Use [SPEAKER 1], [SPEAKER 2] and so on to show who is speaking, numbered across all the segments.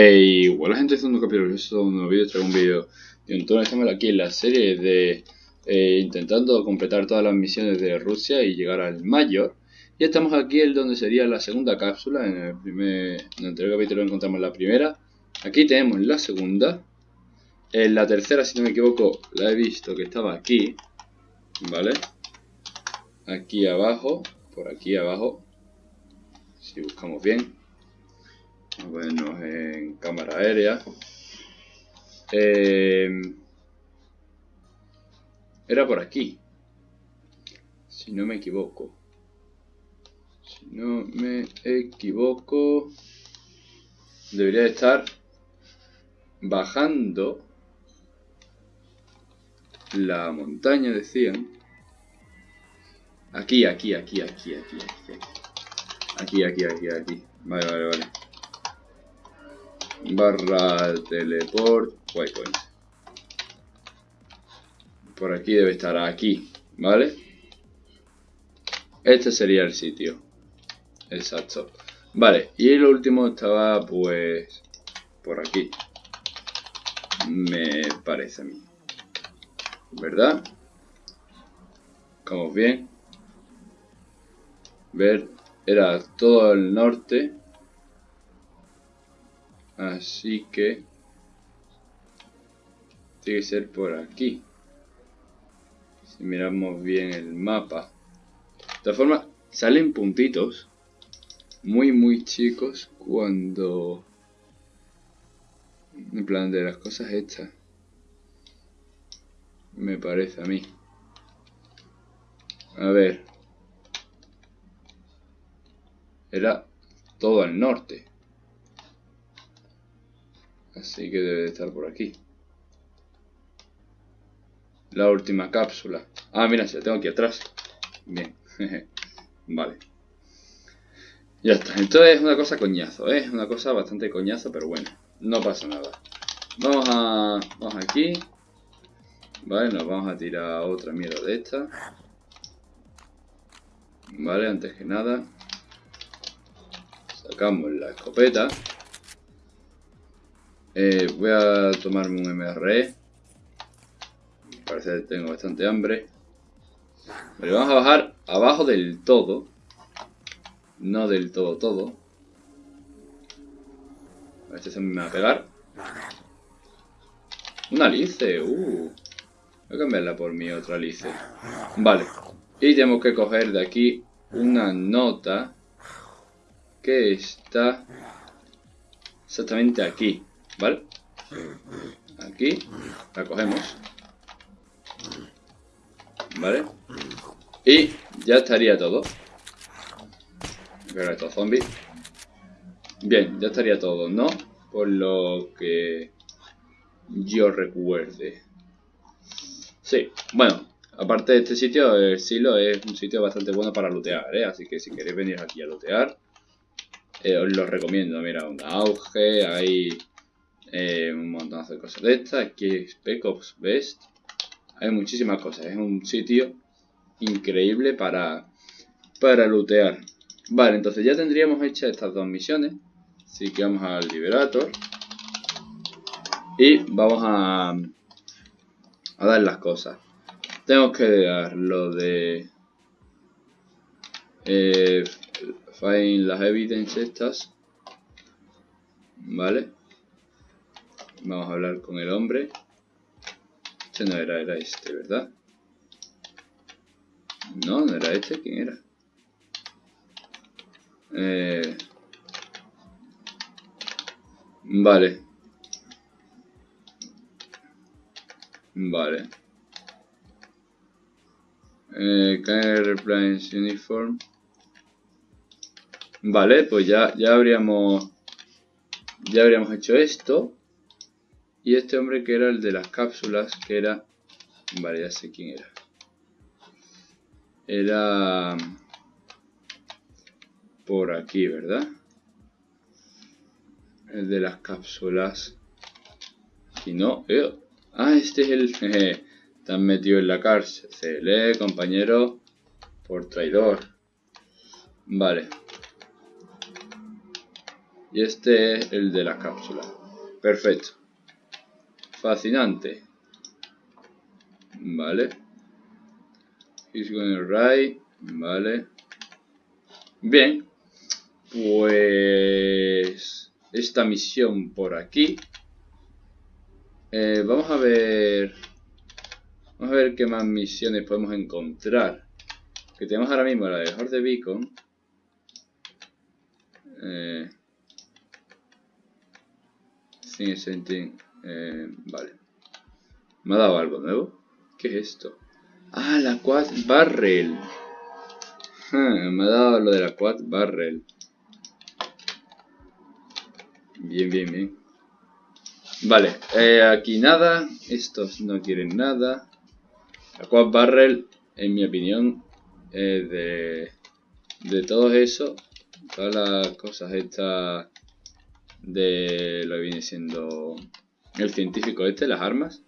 [SPEAKER 1] Hey, hola gente, es un capítulo, es un nuevo vídeo, traigo un vídeo de un estamos aquí en la serie de eh, intentando completar todas las misiones de Rusia y llegar al mayor. Y estamos aquí en donde sería la segunda cápsula, en el primer, en el anterior capítulo encontramos la primera. Aquí tenemos la segunda. En la tercera, si no me equivoco, la he visto que estaba aquí, ¿vale? Aquí abajo, por aquí abajo, si buscamos bien Vamos en cámara aérea. Eh, era por aquí. Si no me equivoco. Si no me equivoco. Debería estar bajando la montaña, decían. Aquí, aquí, aquí, aquí, aquí, aquí. Aquí, aquí, aquí, aquí. Vale, vale, vale barra teleport waypoint por aquí debe estar aquí vale este sería el sitio. Exacto. Vale y el último estaba pues por aquí. Me parece a mí. Verdad como bien ver era todo el norte Así que... Tiene que ser por aquí. Si miramos bien el mapa. De todas formas, salen puntitos. Muy, muy chicos cuando... En plan de las cosas hechas. Me parece a mí. A ver. Era todo al norte. Así que debe de estar por aquí. La última cápsula. Ah, mira, se la tengo aquí atrás. Bien. vale. Ya está. Esto es una cosa coñazo, ¿eh? Es una cosa bastante coñazo, pero bueno. No pasa nada. Vamos a... Vamos aquí. Vale, nos vamos a tirar otra mierda de esta. Vale, antes que nada. Sacamos la escopeta. Eh, voy a tomarme un MRE. Parece que tengo bastante hambre. Vale, vamos a bajar abajo del todo. No del todo todo. Este se me va a pegar. Una alice, uh. Voy a cambiarla por mi otra alice. Vale. Y tenemos que coger de aquí una nota que está exactamente aquí. ¿Vale? Aquí la cogemos. ¿Vale? Y ya estaría todo. Pero estos zombies. Bien, ya estaría todo, ¿no? Por lo que yo recuerde. Sí, bueno, aparte de este sitio, el silo es un sitio bastante bueno para lootear, ¿eh? Así que si queréis venir aquí a lootear, eh, os lo recomiendo. Mira, un auge, hay eh, un montón de cosas de estas. Aquí es Spec Best. Hay muchísimas cosas. Es un sitio increíble para, para lootear. Vale, entonces ya tendríamos hechas estas dos misiones. Así que vamos al Liberator. Y vamos a, a dar las cosas. Tengo que dar lo de... Eh, find las evidence estas. ¿Vale? Vamos a hablar con el hombre. Este no era, era este, ¿verdad? No, no era este. ¿Quién era? Eh... Vale. Vale. Eh, can uniform? Vale, pues ya, ya habríamos ya habríamos hecho esto. Y este hombre que era el de las cápsulas, que era... Vale, ya sé quién era. Era... Por aquí, ¿verdad? El de las cápsulas. Si no... Eh, ah, este es el... Jeje, están metido en la cárcel. Se compañero, por traidor. Vale. Y este es el de la cápsula. Perfecto. Fascinante. Vale. He's going right. Vale. Bien. Pues... Esta misión por aquí. Eh, vamos a ver... Vamos a ver qué más misiones podemos encontrar. Que tenemos ahora mismo la de Horde Beacon. Eh, eh, vale. ¿Me ha dado algo nuevo? ¿Qué es esto? Ah, la Quad Barrel. me ha dado lo de la Quad Barrel. Bien, bien, bien. Vale, eh, aquí nada. Estos no quieren nada. La Quad Barrel, en mi opinión, de, de todo eso. Todas las cosas estas de lo que viene siendo el científico este, las armas.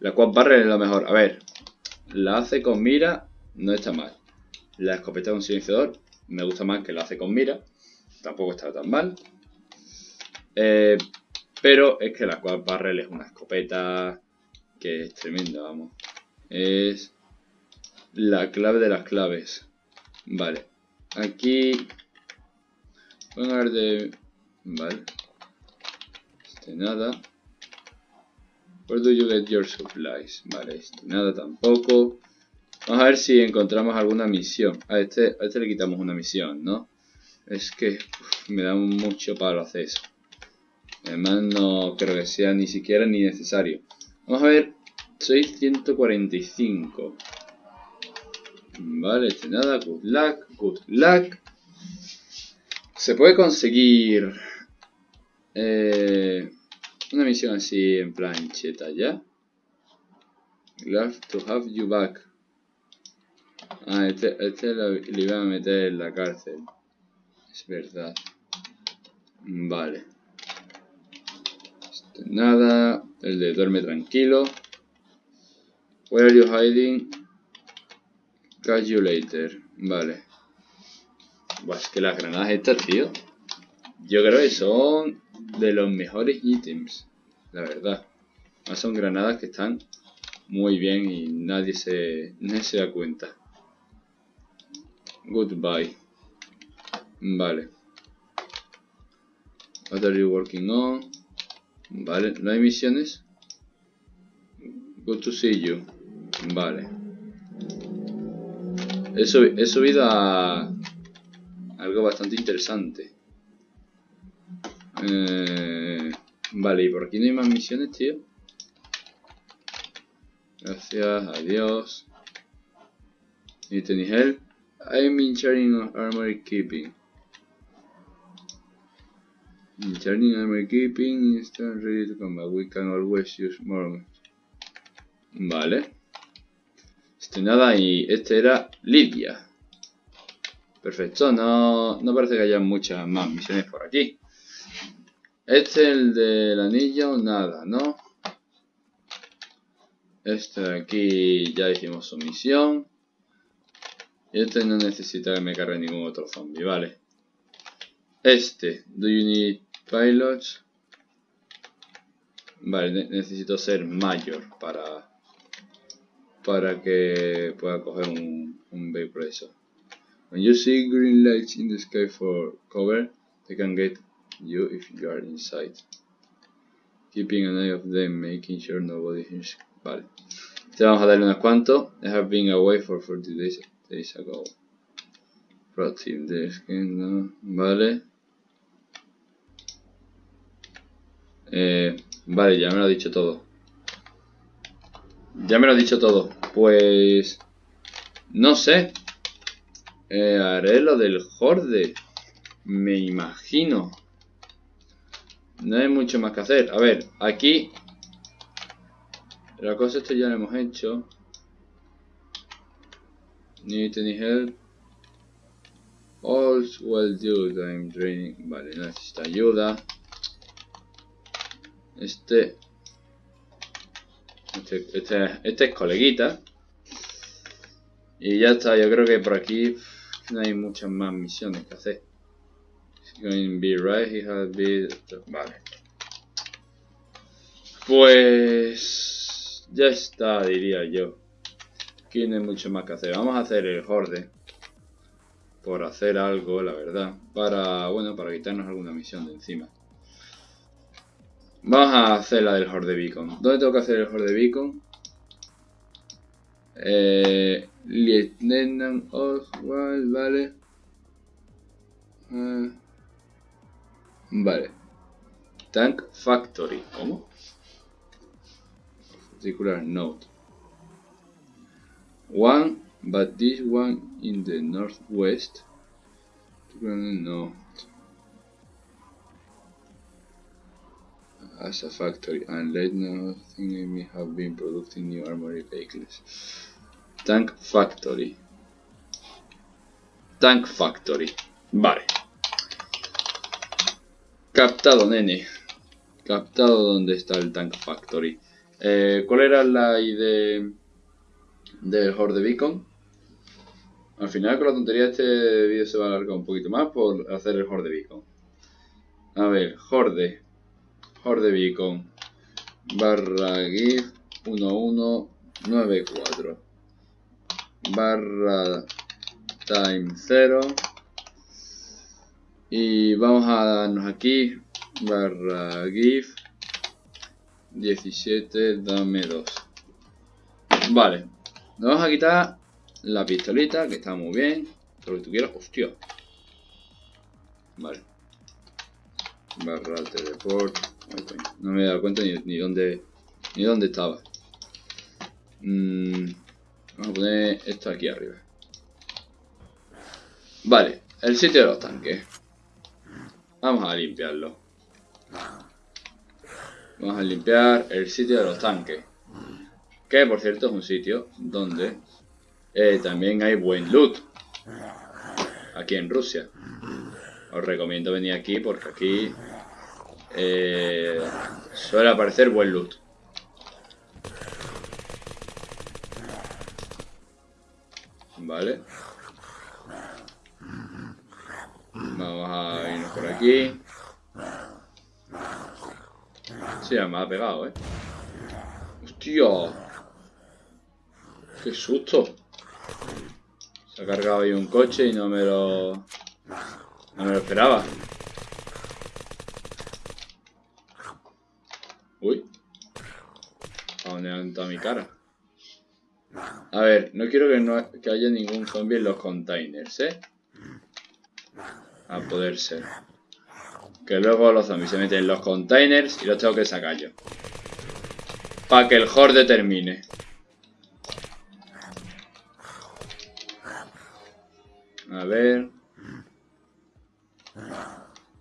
[SPEAKER 1] La Quad Barrel es lo mejor. A ver, la hace con mira, no está mal. La escopeta con silenciador me gusta más que la hace con mira. Tampoco está tan mal. Eh, pero es que la Quad Barrel es una escopeta que es tremenda, vamos. Es la clave de las claves. Vale. Aquí... Vamos a de... Vale. Este nada. Where do you get your supplies? Vale, este nada tampoco. Vamos a ver si encontramos alguna misión. A este, a este le quitamos una misión, ¿no? Es que me da mucho palo hacer eso. Además no creo que sea ni siquiera ni necesario. Vamos a ver. 645. Vale, este nada. Good luck. Good luck. Se puede conseguir... Eh, una misión así en plan cheta, ¿ya? Glad to have you back. Ah, este, este le iba a meter en la cárcel. Es verdad. Vale nada. El de duerme tranquilo. Where are you hiding? Catch you later. Vale. Pues que las granadas estas, tío. Yo creo que son de los mejores ítems. La verdad. Son granadas que están muy bien y nadie se, nadie se da cuenta. Goodbye. Vale. What are you working on? Vale, ¿no hay misiones? Good to see you. Vale. He, subido a algo bastante interesante. Eh, vale, ¿y por aquí no hay más misiones, tío? Gracias, adiós. ¿Y any help? I'm in charging of armory keeping. Turning armor keeping instant ready to combat. We can always use more. Vale. Este nada y este era Lidia. Perfecto, no, no parece que haya muchas más misiones por aquí. Este es el del anillo, nada, ¿no? Este de aquí ya hicimos su misión. Y este no necesita que me cargue ningún otro zombie, vale. Este, do you need Pilots. Vale, necesito ser mayor para para que pueda coger un, un vehículo eso. When you see green lights in the sky for cover, they can get you if you are inside. Keeping an eye of them, making sure nobody hears. Vale. Te vamos a darle unos cuantos. I have been away for 40 days, days ago. Proactive no. Vale. Eh, vale, ya me lo ha dicho todo. Ya me lo ha dicho todo. Pues... No sé. Eh, haré lo del horde. Me imagino. No hay mucho más que hacer. A ver, aquí... La cosa esto ya lo hemos hecho. Need any help? All's well dude, I'm draining. Vale, necesita ayuda. Este, este, este, este, es coleguita. Y ya está, yo creo que por aquí no hay muchas más misiones que hacer. Going be right, he has been... Vale. Pues... Ya está, diría yo. Aquí no hay mucho más que hacer. Vamos a hacer el horde. Por hacer algo, la verdad. Para, bueno, para quitarnos alguna misión de encima. Vamos a hacer la del horde beacon. ¿Dónde tengo que hacer el horde beacon? Eh, Lieutenant Oswald, vale. Eh, vale. Tank Factory. ¿Cómo? Particular note. One, but this one in the northwest. No. As a factory, and let nothing may have been producing new armory vehicles. Tank Factory. Tank Factory. Vale. Captado, nene. Captado donde está el Tank Factory. Eh, ¿Cuál era la idea del Horde Beacon? Al final con la tontería este vídeo se va a alargar un poquito más por hacer el Horde Beacon. A ver, Horde. Horde Beacon. Barra GIF 1194. Barra time 0. Y vamos a darnos aquí. Barra GIF 17, dame 2. Vale. Nos vamos a quitar la pistolita, que está muy bien. Todo lo que tú quieras. Hostia. Vale. Barra teleport. No me he dado cuenta ni, dónde ni dónde estaba. Mm, vamos a poner esto aquí arriba. Vale. El sitio de los tanques. Vamos a limpiarlo. Vamos a limpiar el sitio de los tanques. Que por cierto es un sitio donde eh, también hay buen loot. Aquí en Rusia. Os recomiendo venir aquí porque aquí eh, suele aparecer buen loot. Vale. Vamos a irnos por aquí. Sí, me ha pegado, eh. ¡Hostia! ¡Qué susto! Se ha cargado ahí un coche y no me lo... No me lo esperaba. Uy. ¿A dónde ha entrado mi cara? A ver, no quiero que, no, que haya ningún zombie en los containers, ¿eh? A poder ser. Que luego los zombies se meten en los containers y los tengo que sacar yo. Para que el horde termine. A ver.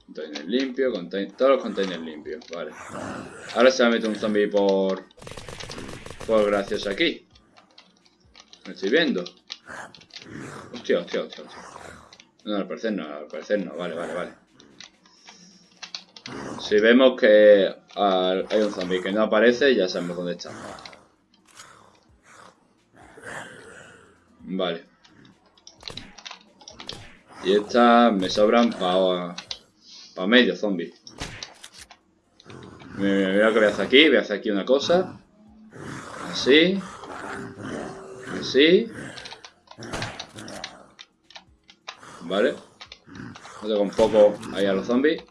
[SPEAKER 1] Container limpio, todos los containers limpios, vale. Ahora se va a meter un zombie por... Por gracioso aquí. Me estoy viendo. Hostia, hostia, hostia, hostia. No, al parecer no, al parecer no, vale, vale, vale. Si vemos que hay un zombie que no aparece, ya sabemos dónde está. Vale. Y estas me sobran para pa medio zombie. Mira lo que voy a hacer aquí. Voy a hacer aquí una cosa. Así. Así. Vale. Tengo un poco ahí a los zombies.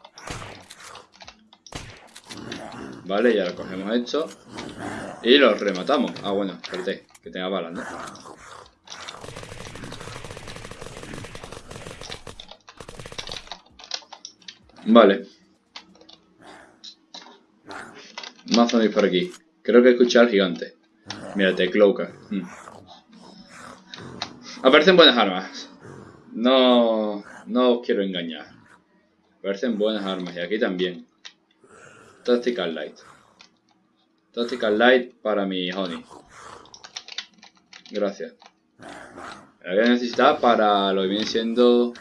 [SPEAKER 1] Vale, ya lo cogemos esto. Y los rematamos. Ah, bueno, espérate, que tenga balas, ¿no? Vale. Más zombies por aquí. Creo que escuché al gigante. Mírate, Cloaker. Hmm. Aparecen buenas armas. No, no os quiero engañar. Aparecen buenas armas y aquí también. Tactical Light. Tactical Light para mi Honey. Gracias. La voy a necesitar para lo que viene siendo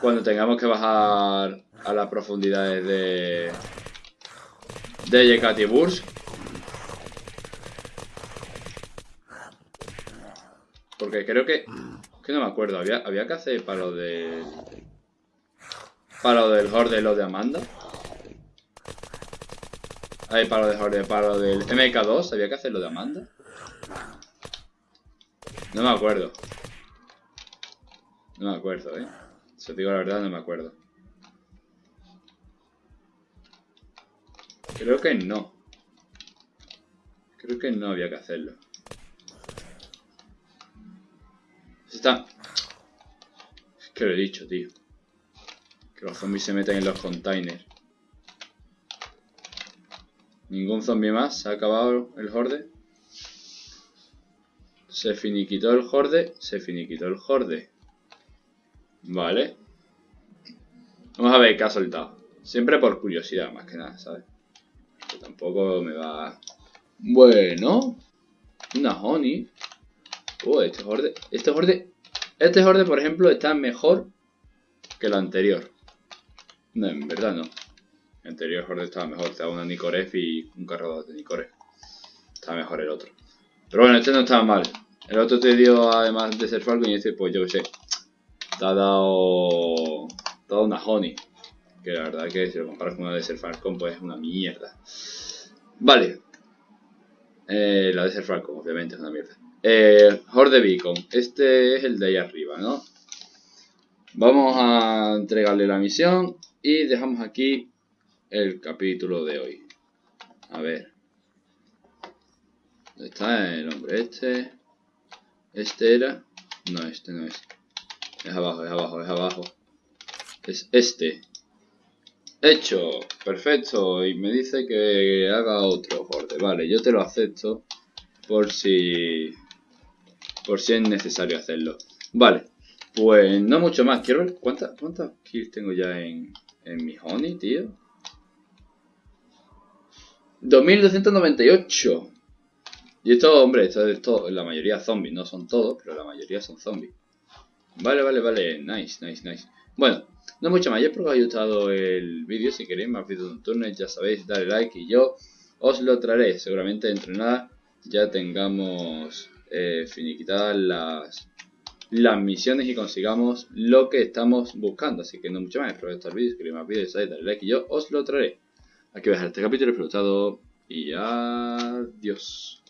[SPEAKER 1] cuando tengamos que bajar a las profundidades de de Yekatiburs. Porque creo que que no me acuerdo, había, había que hacer para lo de Para lo del horde lo de Amanda. Ahí para lo de horde, para lo del MK2, ¿había que hacer lo de Amanda? No me acuerdo. No me acuerdo, eh. Si os digo la verdad, no me acuerdo. Creo que no. Creo que no había que hacerlo. Está... Es que lo he dicho, tío. Que los zombies se meten en los containers. Ningún zombie más. Se ha acabado el horde. Se finiquitó el horde. Se finiquitó el horde. Vale. Vamos a ver qué ha soltado. Siempre por curiosidad, más que nada, ¿sabes? Que tampoco me va... Bueno. Una honey. Este horde... Este horde... Este horde, por ejemplo, está mejor que el anterior. No, en verdad no. El anterior horde estaba mejor. Estaba una Nicoref y un cargador de Nicoref. Estaba mejor el otro. Pero bueno, este no estaba mal. El otro te dio, además de ser Falcon, y este, pues yo qué sé. Te ha dado... Te ha dado una honey. Que la verdad que si lo comparas con una de ser Falcon, pues es una mierda. Vale. Eh, la de ser Falcon, obviamente, es una mierda. Eh, Horde Beacon. Este es el de ahí arriba, ¿no? Vamos a entregarle la misión y dejamos aquí el capítulo de hoy. A ver. ¿Dónde está el hombre este? Este era... No, este no es. Es abajo, es abajo, es abajo. Es este. Hecho. Perfecto. Y me dice que haga otro horde. Vale, yo te lo acepto. Por si... Por si es necesario hacerlo. Vale. Pues no mucho más. Quiero ver cuántas cuántas kills tengo ya en, en mi honey, tío. 2298. Y esto, hombre, esto es todo, la mayoría zombies, no son todos, pero la mayoría son zombies. Vale, vale, vale, nice, nice, nice. Bueno, no mucho más, yo espero que os haya gustado el vídeo, si queréis más vídeos nocturnos, ya sabéis, dale like y yo os lo traeré. Seguramente dentro de nada ya tengamos eh, finiquitadas las, las misiones y consigamos lo que estamos buscando. Así que no mucho más, espero que el vídeo, queréis más vídeos, dale like y yo os lo traeré. Aquí voy a dejar este capítulo, gustado y adiós.